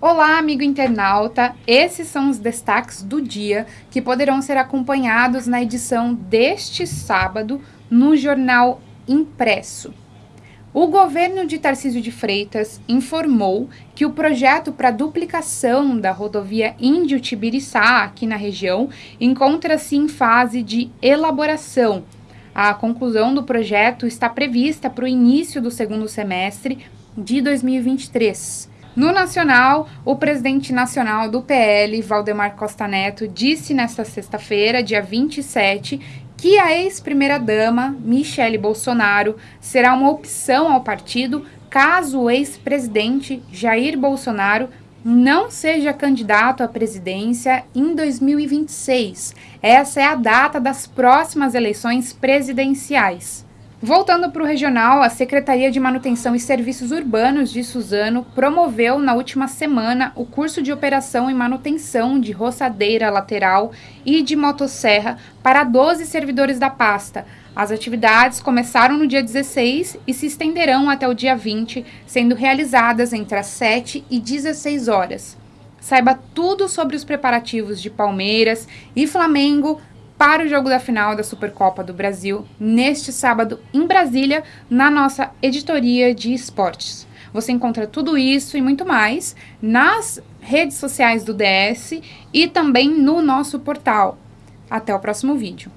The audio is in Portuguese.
Olá, amigo internauta! Esses são os destaques do dia que poderão ser acompanhados na edição deste sábado no Jornal Impresso. O governo de Tarcísio de Freitas informou que o projeto para duplicação da rodovia Índio-Tibiriçá, aqui na região, encontra-se em fase de elaboração. A conclusão do projeto está prevista para o início do segundo semestre de 2023. No Nacional, o presidente nacional do PL, Valdemar Costa Neto, disse nesta sexta-feira, dia 27, que a ex-primeira-dama, Michele Bolsonaro, será uma opção ao partido caso o ex-presidente Jair Bolsonaro não seja candidato à presidência em 2026. Essa é a data das próximas eleições presidenciais. Voltando para o regional, a Secretaria de Manutenção e Serviços Urbanos de Suzano promoveu na última semana o curso de operação e manutenção de roçadeira lateral e de motosserra para 12 servidores da pasta. As atividades começaram no dia 16 e se estenderão até o dia 20, sendo realizadas entre as 7 e 16 horas. Saiba tudo sobre os preparativos de Palmeiras e Flamengo para o jogo da final da Supercopa do Brasil neste sábado em Brasília, na nossa editoria de esportes. Você encontra tudo isso e muito mais nas redes sociais do DS e também no nosso portal. Até o próximo vídeo.